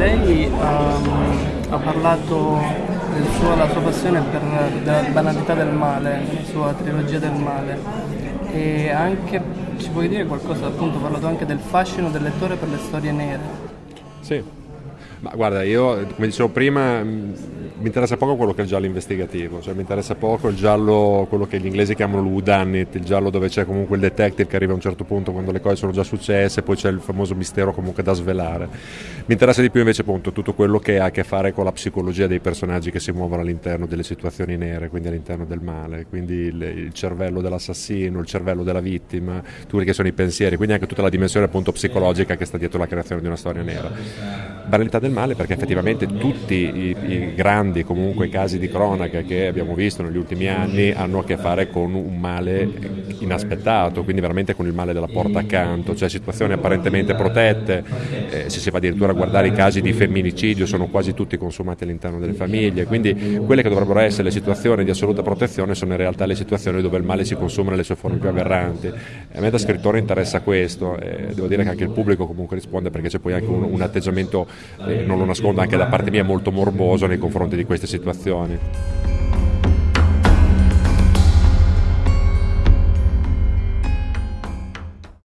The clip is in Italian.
Lei um, ha parlato della sua passione per la banalità del male, la sua trilogia del male e anche, ci puoi dire qualcosa, appunto ha parlato anche del fascino del lettore per le storie nere. Sì, ma guarda, io come dicevo prima mi interessa poco quello che è il giallo investigativo, cioè mi interessa poco il giallo, quello che gli inglesi chiamano l'udanit, il giallo dove c'è comunque il detective che arriva a un certo punto quando le cose sono già successe, poi c'è il famoso mistero comunque da svelare. Mi interessa di più invece appunto tutto quello che ha a che fare con la psicologia dei personaggi che si muovono all'interno delle situazioni nere, quindi all'interno del male, quindi il, il cervello dell'assassino, il cervello della vittima, tutti quelli che sono i pensieri, quindi anche tutta la dimensione appunto psicologica che sta dietro la creazione di una storia nera. Banalità del male perché effettivamente tutti i, i grandi grandi comunque casi di cronaca che abbiamo visto negli ultimi anni hanno a che fare con un male inaspettato, quindi veramente con il male della porta accanto, cioè situazioni apparentemente protette, eh, se si va addirittura a guardare i casi di femminicidio sono quasi tutti consumati all'interno delle famiglie, quindi quelle che dovrebbero essere le situazioni di assoluta protezione sono in realtà le situazioni dove il male si consuma nelle sue forme più aberranti. A me da scrittore interessa questo, eh, devo dire che anche il pubblico comunque risponde perché c'è poi anche un, un atteggiamento, eh, non lo nascondo, anche da parte mia molto morboso nei confronti di queste situazioni.